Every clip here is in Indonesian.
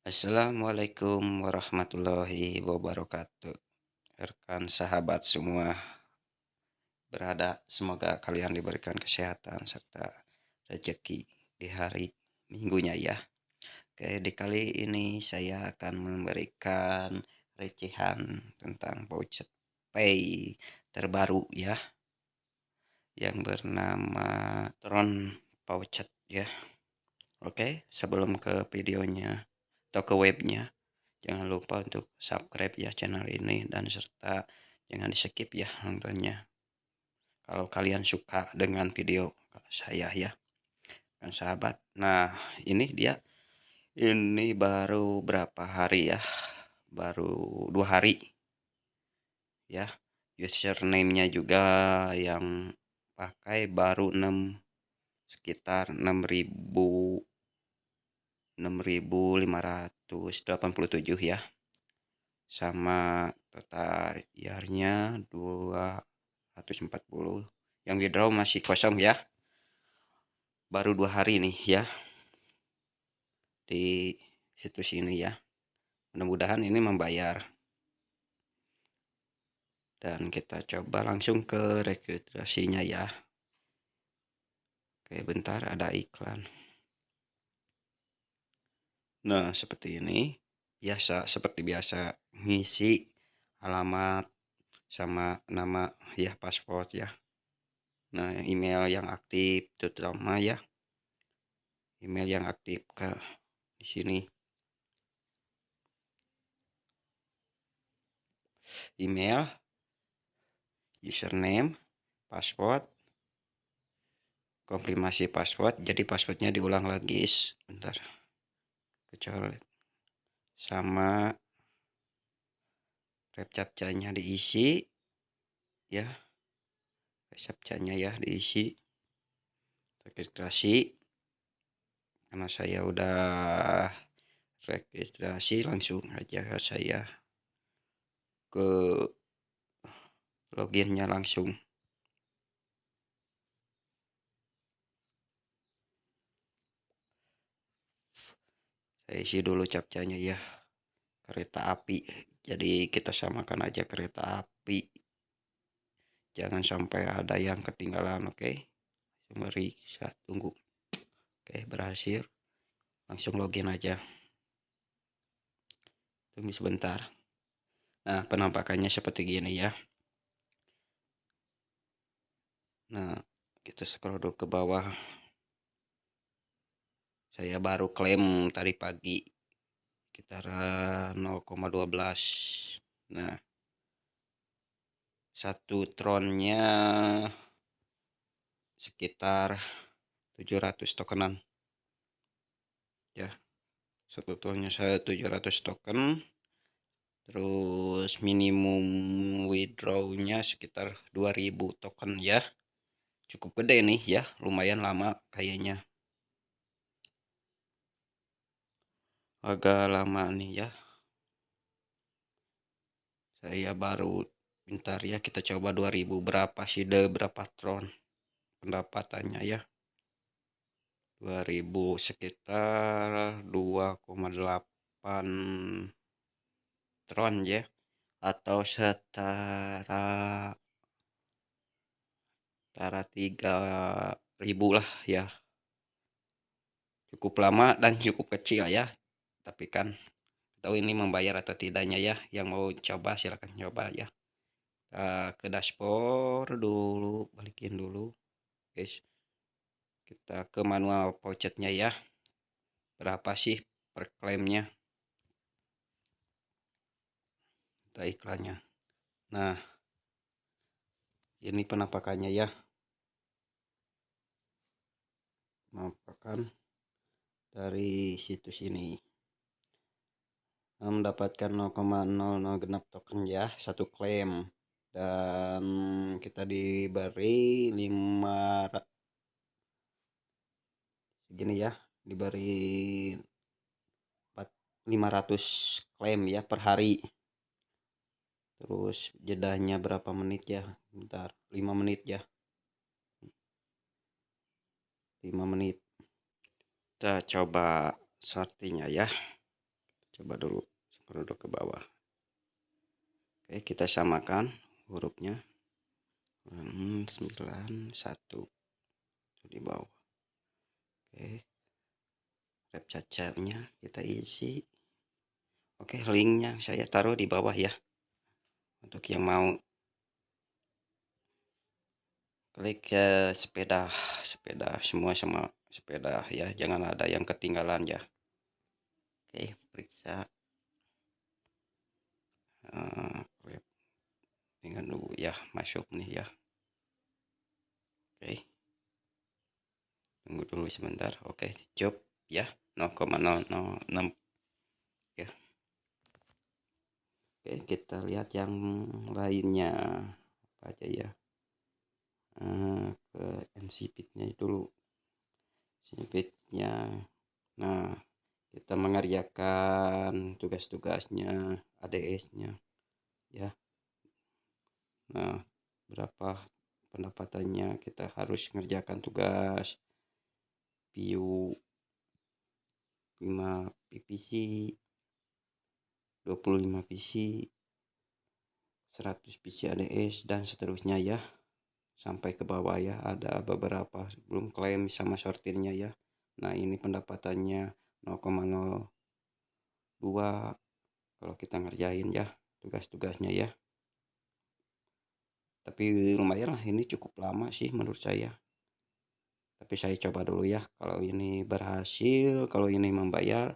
Assalamualaikum warahmatullahi wabarakatuh. Rekan sahabat semua berada, semoga kalian diberikan kesehatan serta rezeki di hari minggunya ya. Oke, di kali ini saya akan memberikan recehan tentang voucher pay terbaru ya. Yang bernama Tron Voucher ya. Oke, sebelum ke videonya atau ke webnya. Jangan lupa untuk subscribe ya channel ini dan serta jangan di skip ya nontonnya. Kalau kalian suka dengan video saya ya. Kan sahabat. Nah, ini dia. Ini baru berapa hari ya? Baru dua hari. Ya. Username-nya juga yang pakai baru 6 sekitar 6000 6.587 ya. Sama total yarnya 240 yang withdraw masih kosong ya. Baru dua hari nih ya. Di situs ini ya. Mudah-mudahan ini membayar. Dan kita coba langsung ke registrasinya ya. Oke bentar ada iklan Nah, seperti ini. Biasa, seperti biasa. Ngisi alamat sama nama ya paspor ya. Nah, email yang aktif terutama ya. Email yang aktif ke di sini. Email, username, password, konfirmasi password. Jadi passwordnya diulang lagi. Bentar kecuali sama captcha-nya diisi ya. Captcha-nya ya diisi registrasi. Karena saya udah registrasi langsung aja saya ke loginnya langsung isi dulu captchanya ya kereta api. Jadi kita samakan aja kereta api. Jangan sampai ada yang ketinggalan oke? Okay? mari saya tunggu. Oke okay, berhasil. Langsung login aja. Tunggu sebentar. Nah penampakannya seperti gini ya. Nah kita scroll dulu ke bawah saya baru klaim tadi pagi sekitar 0,12 nah. Satu tronnya sekitar 700 tokenan. Ya satu tronnya saya 700 token. Terus minimum withdrawnya sekitar 2000 token ya. Cukup gede nih ya. Lumayan lama kayaknya agak lama nih ya. Saya baru bentar ya kita coba 2000 berapa sih deh berapa tron pendapatannya ya. 2000 sekitar 2,8 tron ya atau setara setara 3000 lah ya. Cukup lama dan cukup kecil ya tapi kan tahu ini membayar atau tidaknya ya yang mau coba silahkan coba ya. Kita ke dashboard dulu balikin dulu guys. Kita ke manual vouchernya ya. Berapa sih per klaimnya? Kita iklannya. Nah ini penampakannya ya. Penampakan dari situs ini mendapatkan 0,00 genap token ya satu klaim. Dan kita diberi 5 segini ya diberi 500 klaim ya per hari. Terus jedahnya berapa menit ya? Bentar 5 menit ya. 5 menit. Kita coba sortinya ya. Coba dulu scroll ke bawah. Oke kita samakan hurufnya. Hmm, 91 di bawah. Oke. Rep cacanya kita isi. Oke linknya saya taruh di bawah ya. Untuk yang mau klik ke sepeda sepeda semua sama sepeda ya. Jangan ada yang ketinggalan ya. Oke periksa uh, dengan dulu ya masuk nih ya. Oke. Tunggu dulu sebentar. Oke job ya 0,006 ya. Oke kita lihat yang lainnya. Apa aja ya? Uh, ke nsipitnya dulu. Sipitnya nah kita mengerjakan tugas-tugasnya ADS-nya ya. Nah berapa pendapatannya kita harus mengerjakan tugas? View 5 PPC 25 PC 100 PC ADS dan seterusnya ya. Sampai ke bawah ya. Ada beberapa belum klaim sama sortirnya ya. Nah ini pendapatannya 0,02 kalau kita ngerjain ya tugas-tugasnya ya. Tapi lumayan lah ini cukup lama sih menurut saya. Tapi saya coba dulu ya kalau ini berhasil kalau ini membayar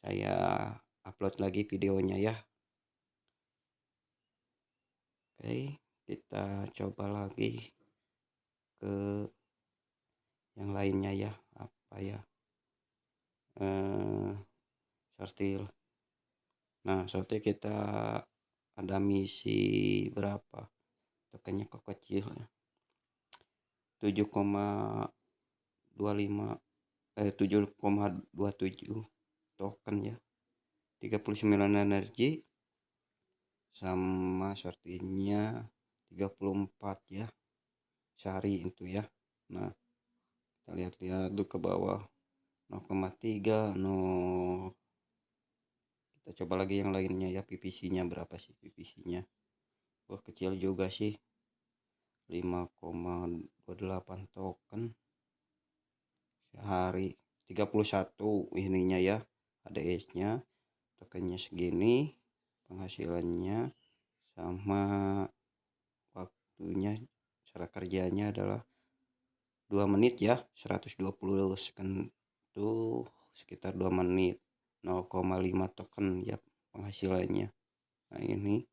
saya upload lagi videonya ya. Oke kita coba lagi ke yang lainnya ya apa ya eh sortil nah sortil kita ada misi berapa? Tokennya kok kecil ya? 7,25 eh 7,27 token ya. 39 energi sama shortinya 34 ya sehari itu ya. Nah kita lihat-lihat tuh ke bawah 0,3 no kita coba lagi yang lainnya ya PPC nya berapa sih PPC nya wah kecil juga sih. 5,28 token sehari. 31 ininya ya ADS nya tokennya segini penghasilannya sama waktunya cara kerjanya adalah 2 menit ya 120 second tuh sekitar 2 menit 0,5 token ya penghasilannya nah ini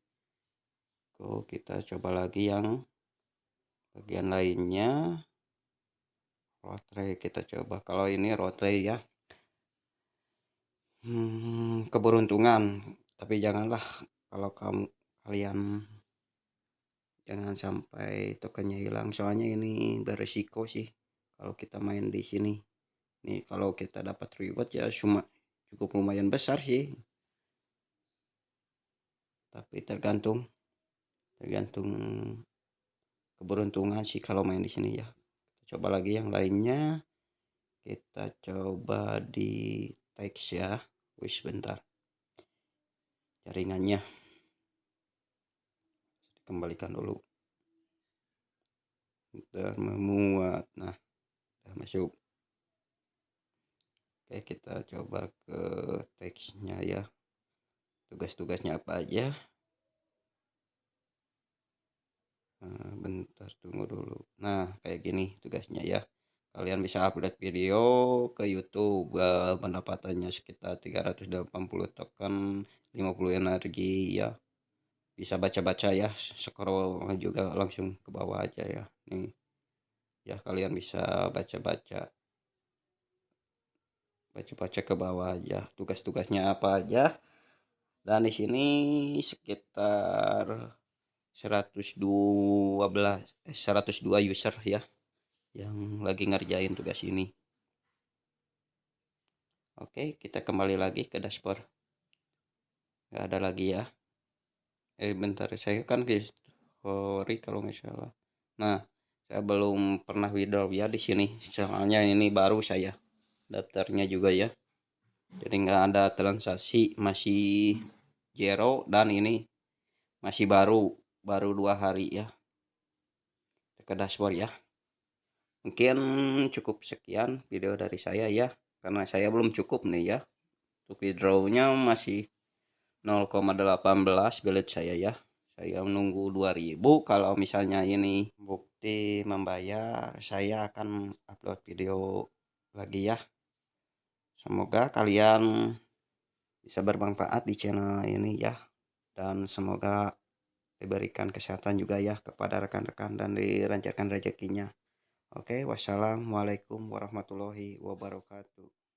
Oke, kita coba lagi yang bagian lainnya. Rotre kita coba. Kalau ini rotre ya. Hmm, keberuntungan. Tapi janganlah kalau kamu kalian jangan sampai tokennya hilang. Soalnya ini beresiko sih kalau kita main di sini. Nih kalau kita dapat reward ya cuma cukup lumayan besar sih. Tapi tergantung tergantung keberuntungan sih kalau main di sini ya. Coba lagi yang lainnya. Kita coba di teks ya. Wis bentar jaringannya. Kembalikan dulu. Udah memuat. Nah udah masuk oke kita coba ke teksnya ya tugas-tugasnya apa aja Nah, bentar tunggu dulu. Nah, kayak gini tugasnya ya. Kalian bisa upload video ke YouTube. Pendapatannya sekitar 380 token, 50 energi ya. Bisa baca-baca ya, scroll juga langsung ke bawah aja ya. Nih. Ya, kalian bisa baca-baca. Baca-baca ke bawah aja tugas-tugasnya apa aja. Dan di sini sekitar 112 eh, 102 user ya yang lagi ngerjain tugas ini. Oke kita kembali lagi ke dashboard. Nggak ada lagi ya. Eh bentar saya kan history kalau nggak salah. Nah saya belum pernah withdraw ya di sini. Soalnya ini baru saya daftarnya juga ya. Jadi nggak ada transaksi masih zero dan ini masih baru baru dua hari ya. Ke dashboard ya. Mungkin cukup sekian video dari saya ya karena saya belum cukup nih ya. Untuk withdrawnya masih 0,18 belet saya ya. Saya menunggu 2000 kalau misalnya ini bukti membayar saya akan upload video lagi ya semoga kalian bisa bermanfaat di channel ini ya dan semoga diberikan kesehatan juga ya kepada rekan-rekan dan dilancarkan rezekinya. Oke, wassalamualaikum warahmatullahi wabarakatuh.